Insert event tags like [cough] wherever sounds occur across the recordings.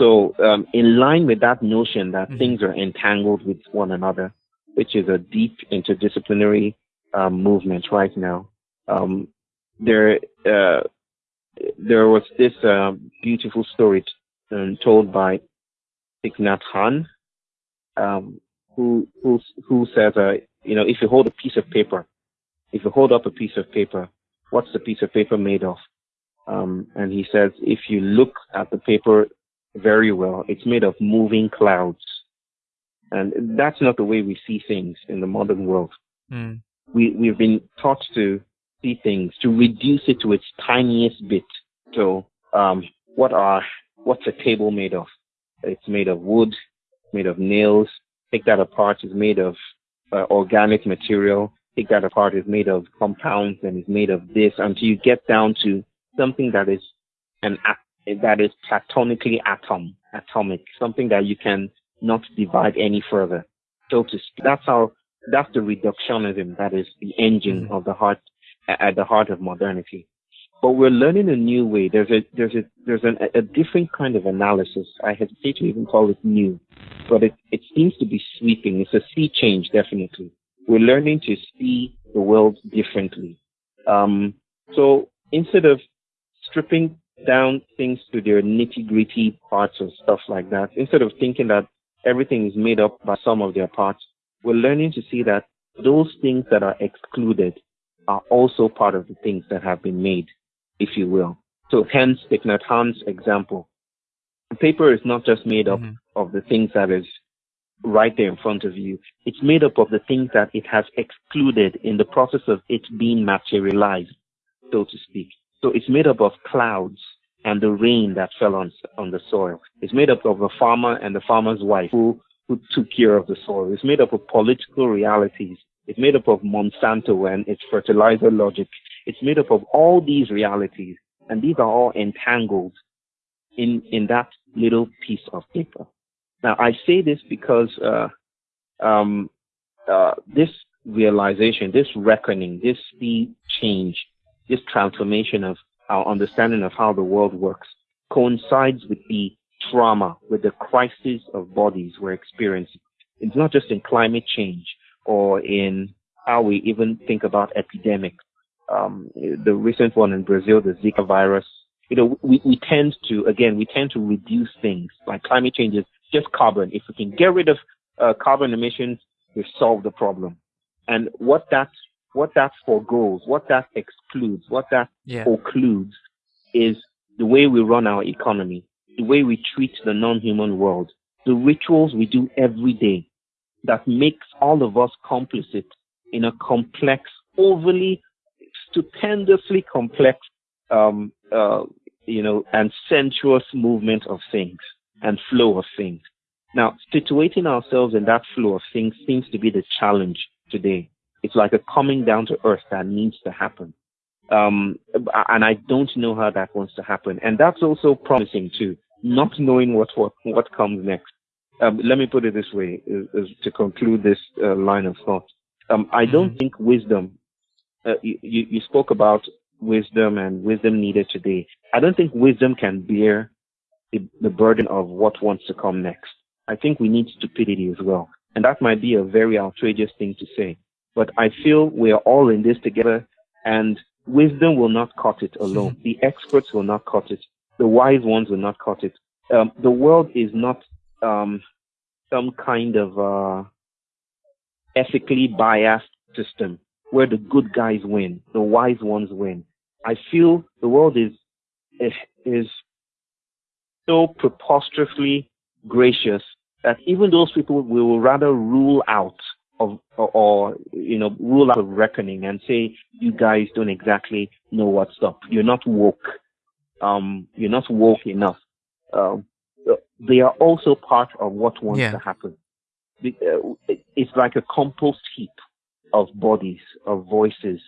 So, um, in line with that notion that mm-hmm. things are entangled with one another, which is a deep interdisciplinary um, movement right now, um, there uh, there was this uh, beautiful story t- um, told by Thich Nhat Hanh, um, who who who says, uh, you know, if you hold a piece of paper, if you hold up a piece of paper, what's the piece of paper made of? Um, and he says, if you look at the paper very well, it's made of moving clouds. And that's not the way we see things in the modern world. Mm. We, we've been taught to see things, to reduce it to its tiniest bit. So, um, what are, what's a table made of? It's made of wood, made of nails. Take that apart, it's made of uh, organic material. Take that apart, it's made of compounds and it's made of this until you get down to something that is an that is platonically atom, atomic, something that you can not divide any further. So to speak, that's how that's the reductionism that is the engine mm-hmm. of the heart at the heart of modernity. But we're learning a new way. There's a there's a there's an, a different kind of analysis. I hesitate to even call it new, but it it seems to be sweeping. It's a sea change, definitely. We're learning to see the world differently. Um, so instead of stripping down things to their nitty gritty parts and stuff like that, instead of thinking that everything is made up by some of their parts, we're learning to see that those things that are excluded are also part of the things that have been made, if you will. So hence Thich Nhat Hanh's example. Paper is not just made up mm-hmm. of the things that is right there in front of you. It's made up of the things that it has excluded in the process of it being materialized, so to speak. So it's made up of clouds and the rain that fell on, on the soil. It's made up of a farmer and the farmer's wife who, who took care of the soil. It's made up of political realities. It's made up of Monsanto and its fertilizer logic. It's made up of all these realities. And these are all entangled in, in that little piece of paper. Now, I say this because, uh, um, uh, this realization, this reckoning, this sea change this transformation of our understanding of how the world works coincides with the trauma, with the crisis of bodies we're experiencing. It's not just in climate change or in how we even think about epidemics. Um, the recent one in Brazil, the Zika virus, you know, we, we tend to, again, we tend to reduce things like climate change is just carbon. If we can get rid of uh, carbon emissions, we've solved the problem. And what that what that foregoes, what that excludes, what that yeah. occludes is the way we run our economy, the way we treat the non-human world, the rituals we do every day that makes all of us complicit in a complex, overly, stupendously complex, um, uh, you know, and sensuous movement of things and flow of things. Now, situating ourselves in that flow of things seems to be the challenge today. It's like a coming down to earth that needs to happen. Um, and I don't know how that wants to happen. And that's also promising too, not knowing what, what, what comes next. Um, let me put it this way is, is to conclude this uh, line of thought. Um, I don't mm-hmm. think wisdom, uh, you, you spoke about wisdom and wisdom needed today. I don't think wisdom can bear the, the burden of what wants to come next. I think we need stupidity as well. And that might be a very outrageous thing to say. But I feel we are all in this together and wisdom will not cut it alone. [laughs] The experts will not cut it. The wise ones will not cut it. Um, the world is not um, some kind of uh, ethically biased system where the good guys win, the wise ones win. I feel the world is is so preposterously gracious that even those people we will rather rule out of or, or, you know rule out of reckoning and say you guys don't exactly know what's up. You're not woke. Um, you're not woke enough. Um, they are also part of what wants yeah. to happen. Uh, it's like a compost heap of bodies, of voices,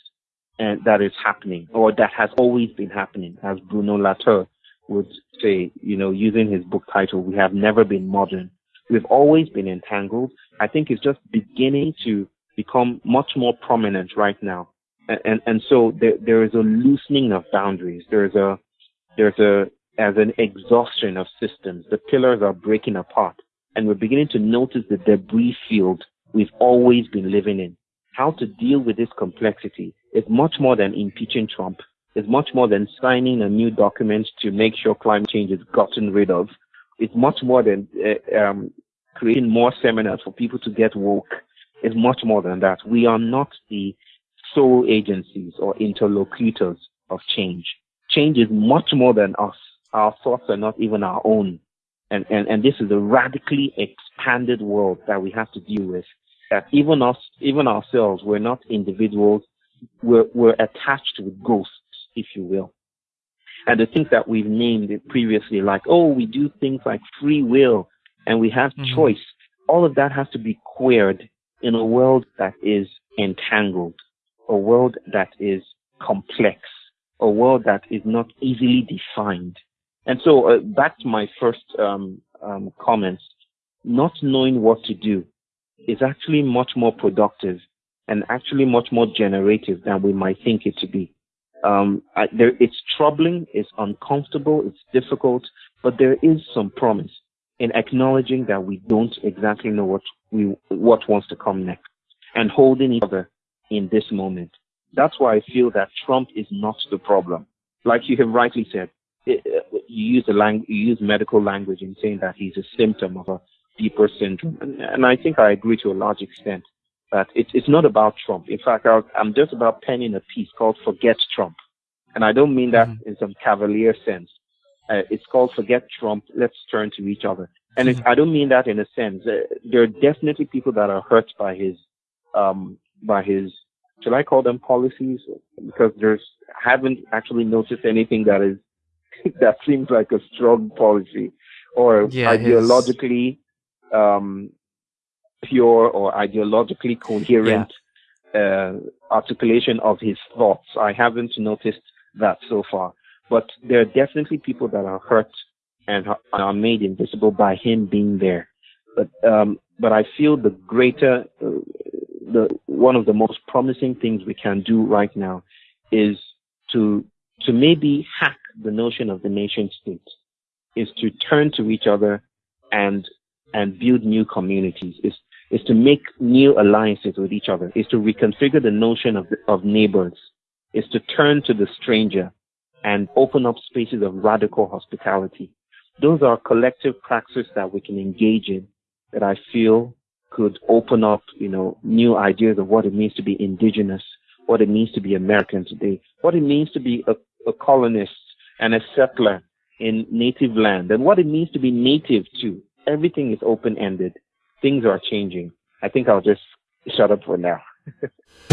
and that is happening, or that has always been happening, as Bruno Latour would say, you know, using his book title, "We Have Never Been Modern." We've always been entangled. I think it's just beginning to become much more prominent right now. And, and, and so there, there is a loosening of boundaries. There's a, there's a, as an exhaustion of systems. The pillars are breaking apart and we're beginning to notice the debris field we've always been living in. How to deal with this complexity is much more than impeaching Trump. It's much more than signing a new document to make sure climate change is gotten rid of. It's much more than uh, um, creating more seminars for people to get woke. is much more than that. We are not the sole agencies or interlocutors of change. Change is much more than us. Our thoughts are not even our own. And, and, and this is a radically expanded world that we have to deal with. That even us, even ourselves, we're not individuals. We're, we're attached with ghosts, if you will. And the things that we've named previously, like, oh, we do things like free will and we have mm-hmm. choice. All of that has to be queered in a world that is entangled, a world that is complex, a world that is not easily defined. And so uh, back to my first um, um, comments, not knowing what to do is actually much more productive and actually much more generative than we might think it to be. Um, I, there, it's troubling, it's uncomfortable, it's difficult, but there is some promise in acknowledging that we don't exactly know what we what wants to come next and holding each other in this moment. That's why I feel that Trump is not the problem. Like you have rightly said, it, you use the lang- you use medical language in saying that he's a symptom of a deeper syndrome, and, and I think I agree to a large extent that it, it's not about Trump. In fact, i am just about penning a piece called "Forget Trump," and I don't mean that mm-hmm. in some cavalier sense. Uh, it's called forget Trump. Let's turn to each other. And mm-hmm. I don't mean that in a sense. Uh, there are definitely people that are hurt by his, um, by his, should I call them policies? Because there's, haven't actually noticed anything that is, [laughs] that seems like a strong policy or yeah, ideologically, his... um, pure or ideologically coherent, yeah. uh, articulation of his thoughts. I haven't noticed that so far. But there are definitely people that are hurt and are made invisible by him being there. But um, but I feel the greater, uh, the one of the most promising things we can do right now is to to maybe hack the notion of the nation state, is to turn to each other and and build new communities. Is is to make new alliances with each other. Is to reconfigure the notion of of neighbors. Is to turn to the stranger and open up spaces of radical hospitality. Those are collective practices that we can engage in that I feel could open up, you know, new ideas of what it means to be indigenous, what it means to be American today, what it means to be a, a colonist and a settler in native land, and what it means to be native too. Everything is open ended. Things are changing. I think I'll just shut up for now. [laughs]